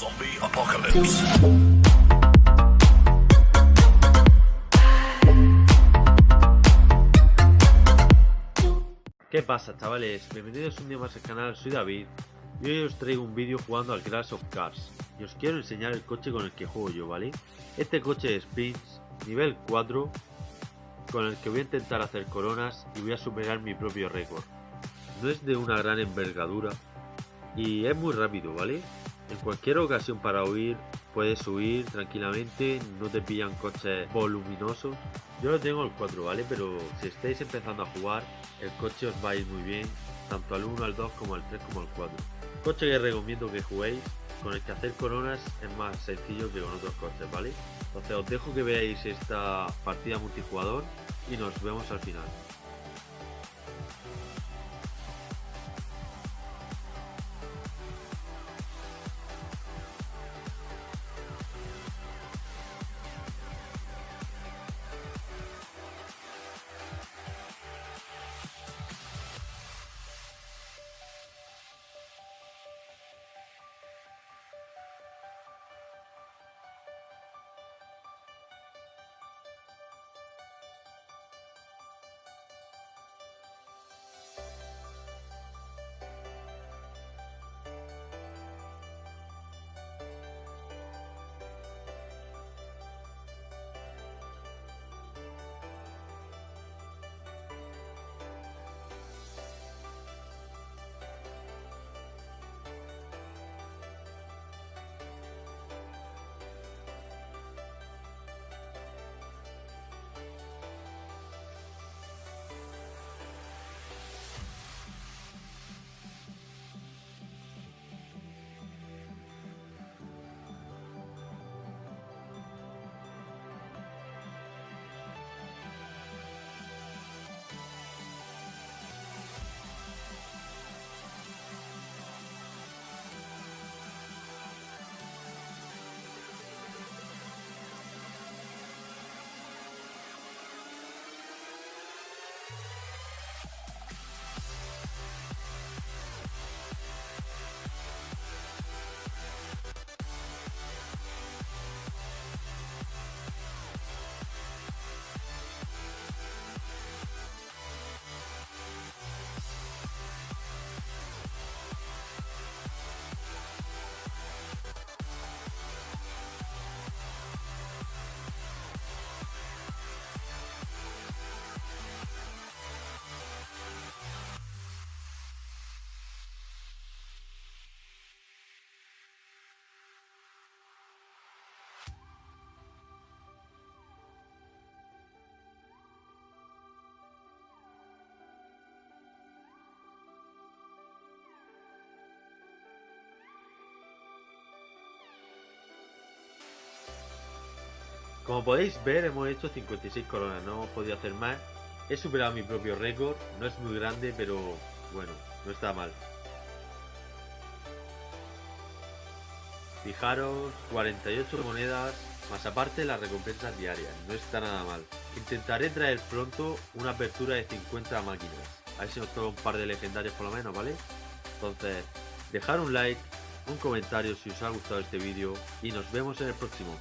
Zombie apocalypse. ¿Qué pasa chavales? Bienvenidos un día más al canal, soy David y hoy os traigo un vídeo jugando al Crash of Cars y os quiero enseñar el coche con el que juego yo, ¿vale? Este coche es Sprints nivel 4 con el que voy a intentar hacer coronas y voy a superar mi propio récord. No es de una gran envergadura y es muy rápido, ¿vale? En cualquier ocasión para huir puedes huir tranquilamente, no te pillan coches voluminosos. Yo lo tengo el 4, ¿vale? Pero si estáis empezando a jugar, el coche os va a ir muy bien, tanto al 1, al 2, como al 3, como al 4. Coche que recomiendo que juguéis, con el que hacer coronas es más sencillo que con otros coches, ¿vale? Entonces os dejo que veáis esta partida multijugador y nos vemos al final. Como podéis ver hemos hecho 56 coronas, no hemos podido hacer más. He superado mi propio récord, no es muy grande pero bueno, no está mal. Fijaros, 48 monedas, más aparte las recompensas diarias, no está nada mal. Intentaré traer pronto una apertura de 50 máquinas, a ver si nos toca un par de legendarios por lo menos, ¿vale? Entonces, dejar un like, un comentario si os ha gustado este vídeo y nos vemos en el próximo.